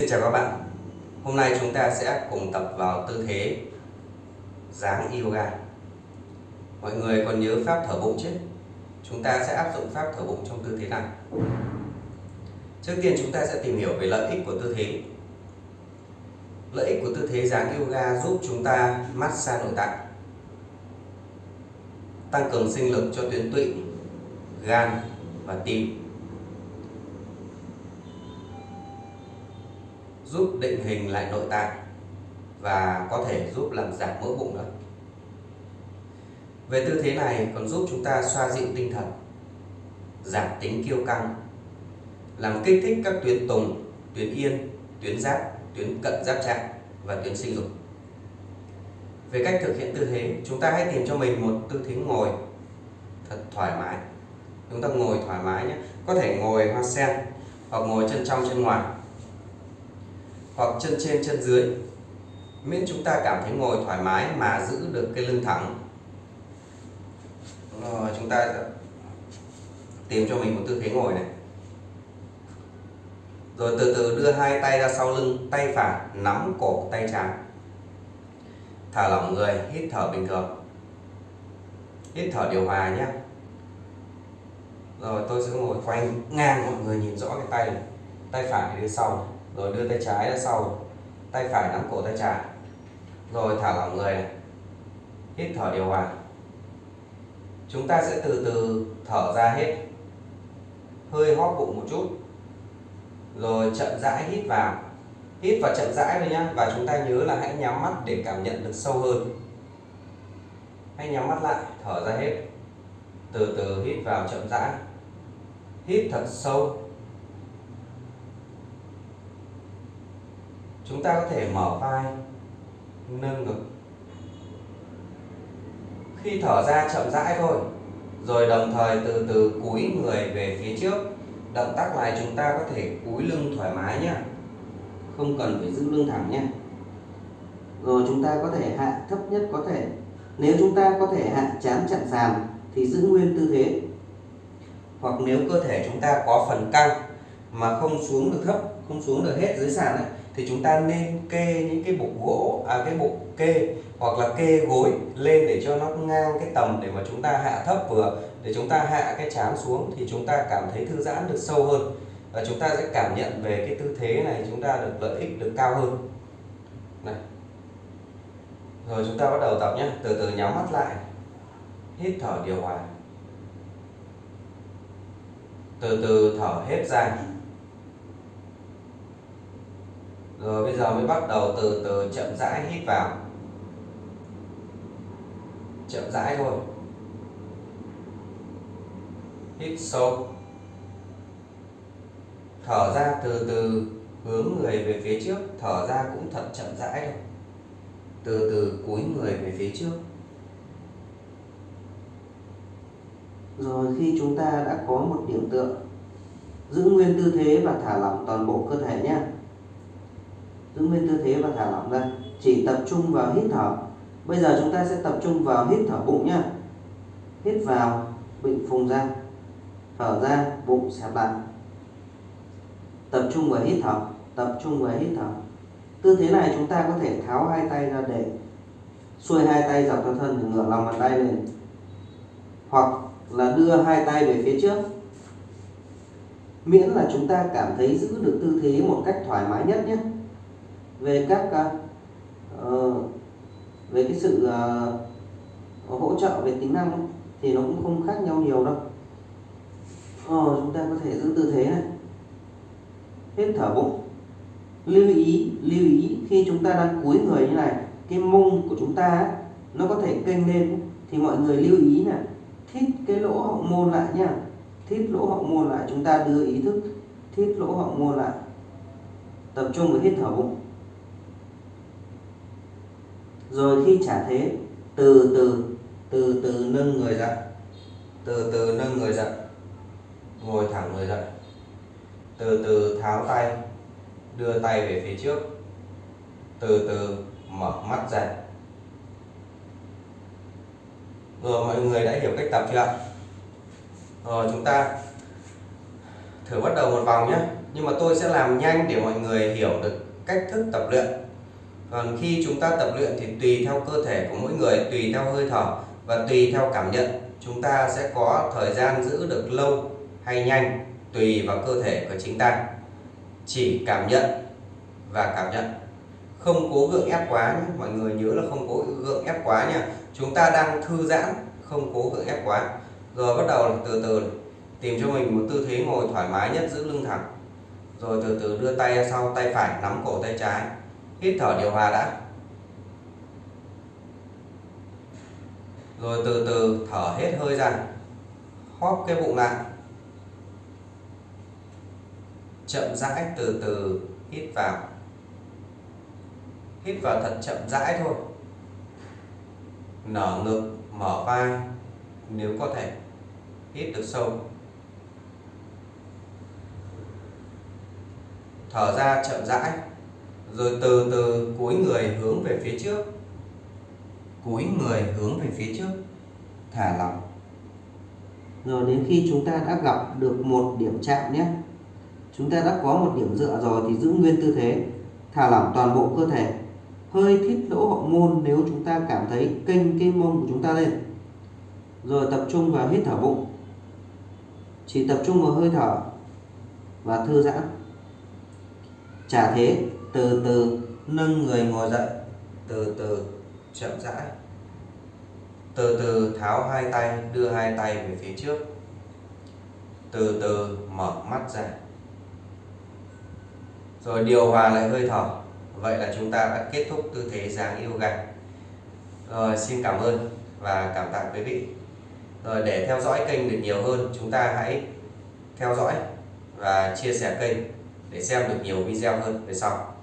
Xin chào các bạn. Hôm nay chúng ta sẽ cùng tập vào tư thế dáng yoga. Mọi người còn nhớ pháp thở bụng chứ? Chúng ta sẽ áp dụng pháp thở bụng trong tư thế này Trước tiên chúng ta sẽ tìm hiểu về lợi ích của tư thế. Lợi ích của tư thế dáng yoga giúp chúng ta massage nội tạng Tăng cường sinh lực cho tuyến tụy, gan và tim. Giúp định hình lại nội tạng và có thể giúp làm giảm mỡ bụng nữa. Về tư thế này còn giúp chúng ta xoa dịu tinh thần, giảm tính kiêu căng, làm kích thích các tuyến tùng, tuyến yên, tuyến giáp, tuyến cận giáp trạng và tuyến sinh dục. Về cách thực hiện tư thế, chúng ta hãy tìm cho mình một tư thế ngồi thật thoải mái. Chúng ta ngồi thoải mái nhé, có thể ngồi hoa sen hoặc ngồi chân trong chân ngoài hoặc chân trên, chân dưới, miễn chúng ta cảm thấy ngồi thoải mái mà giữ được cái lưng thẳng. Rồi, chúng ta tìm cho mình một tư thế ngồi này. Rồi từ từ đưa hai tay ra sau lưng, tay phải nắm cổ tay trái. Thả lỏng người, hít thở bình thường. Hít thở điều hòa nhé. Rồi tôi sẽ ngồi quanh ngang, mọi người nhìn rõ cái tay này. Tay phải đi sau này rồi đưa tay trái ra sau, tay phải nắm cổ tay trái. Rồi thả lỏng người này. hít thở điều hòa. Chúng ta sẽ từ từ thở ra hết. Hơi hóp bụng một chút. Rồi chậm rãi hít vào. Hít và chậm rãi thôi nhá, và chúng ta nhớ là hãy nhắm mắt để cảm nhận được sâu hơn. Hãy nhắm mắt lại, thở ra hết. Từ từ hít vào chậm rãi. Hít thật sâu. Chúng ta có thể mở vai, nâng ngực. Khi thở ra chậm rãi thôi, rồi đồng thời từ từ cúi người về phía trước, động tác này chúng ta có thể cúi lưng thoải mái nhé. Không cần phải giữ lưng thẳng nhé. Rồi chúng ta có thể hạ thấp nhất có thể. Nếu chúng ta có thể hạ chán chặn sàn thì giữ nguyên tư thế. Hoặc nếu cơ thể chúng ta có phần căng mà không xuống được thấp, không xuống được hết dưới sàn này thì chúng ta nên kê những cái bụng gỗ à cái bụng kê hoặc là kê gối lên để cho nó ngang cái tầm để mà chúng ta hạ thấp vừa. Để chúng ta hạ cái chán xuống thì chúng ta cảm thấy thư giãn được sâu hơn và chúng ta sẽ cảm nhận về cái tư thế này chúng ta được lợi ích được cao hơn. Này. Rồi chúng ta bắt đầu tập nhé từ từ nhắm mắt lại. Hít thở điều hòa. Từ từ thở hết ra rồi bây giờ mới bắt đầu từ từ chậm rãi hít vào. Chậm rãi thôi. Hít sâu. Thở ra từ từ hướng người về phía trước. Thở ra cũng thật chậm rãi thôi. Từ từ cúi người về phía trước. Rồi khi chúng ta đã có một điểm tựa, giữ nguyên tư thế và thả lỏng toàn bộ cơ thể nhé giữ nguyên tư thế và thả lỏng ra chỉ tập trung vào hít thở. Bây giờ chúng ta sẽ tập trung vào hít thở bụng nhé hít vào, bụng phồng ra, thở ra, bụng xẹp lại tập trung vào hít thở, tập trung vào hít thở. Tư thế này chúng ta có thể tháo hai tay ra để xuôi hai tay dọc theo thân để ngửa lòng bàn tay lên. Hoặc là đưa hai tay về phía trước. Miễn là chúng ta cảm thấy giữ được tư thế một cách thoải mái nhất nhé về các uh, về cái sự uh, hỗ trợ về tính năng thì nó cũng không khác nhau nhiều đâu. Ờ, chúng ta có thể giữ tư thế này. Hết thở bụng. Lưu ý lưu ý khi chúng ta đang cúi người như này cái mông của chúng ta nó có thể kênh lên thì mọi người lưu ý là thít cái lỗ hậu môn lại nha. Thít lỗ hậu môn lại chúng ta đưa ý thức thít lỗ hậu môn lại. Tập trung vào hít thở bụng rồi khi trả thế, từ từ từ từ nâng người dậy từ từ nâng người dậy ngồi thẳng người dậy từ từ tháo tay, đưa tay về phía trước. Từ từ mở mắt ra. Rồi mọi người đã hiểu cách tập chưa rồi chúng ta thử bắt đầu một vòng nhé. Nhưng mà tôi sẽ làm nhanh để mọi người hiểu được cách thức tập luyện còn khi chúng ta tập luyện thì tùy theo cơ thể của mỗi người, tùy theo hơi thở và tùy theo cảm nhận. Chúng ta sẽ có thời gian giữ được lâu hay nhanh, tùy vào cơ thể của chính ta. Chỉ cảm nhận và cảm nhận. Không cố gượng ép quá nhé. Mọi người nhớ là không cố gượng ép quá nha. Chúng ta đang thư giãn, không cố gượng ép quá. Rồi bắt đầu từ từ. Tìm cho mình một tư thế ngồi thoải mái nhất, giữ lưng thẳng. Rồi từ từ đưa tay ra sau, tay phải, nắm cổ, tay trái hít thở điều hòa đã. Rồi từ từ thở hết hơi ra. Hóp cái bụng lại. Chậm rãi từ từ hít vào. Hít vào thật chậm rãi thôi. Nở ngực, mở vai, nếu có thể hít được sâu. Thở ra chậm rãi rồi từ từ, cúi người hướng về phía trước. Cúi người hướng về phía trước. Thả lỏng. Rồi đến khi chúng ta đã gặp được một điểm chạm nhé. Chúng ta đã có một điểm dựa rồi thì giữ nguyên tư thế. Thả lỏng toàn bộ cơ thể. Hơi thít lỗ hậu môn nếu chúng ta cảm thấy kênh cái mông của chúng ta lên. Rồi tập trung vào hít thở bụng. Chỉ tập trung vào hơi thở và thư giãn. Trả thế từ từ nâng người ngồi dậy, từ từ chậm rãi. Từ từ tháo hai tay, đưa hai tay về phía trước. Từ từ mở mắt ra. Rồi điều hòa lại hơi thở. Vậy là chúng ta đã kết thúc tư thế dáng yoga. Rồi, xin cảm ơn và cảm tạ quý vị. Rồi, để theo dõi kênh được nhiều hơn, chúng ta hãy theo dõi và chia sẻ kênh để xem được nhiều video hơn về sau.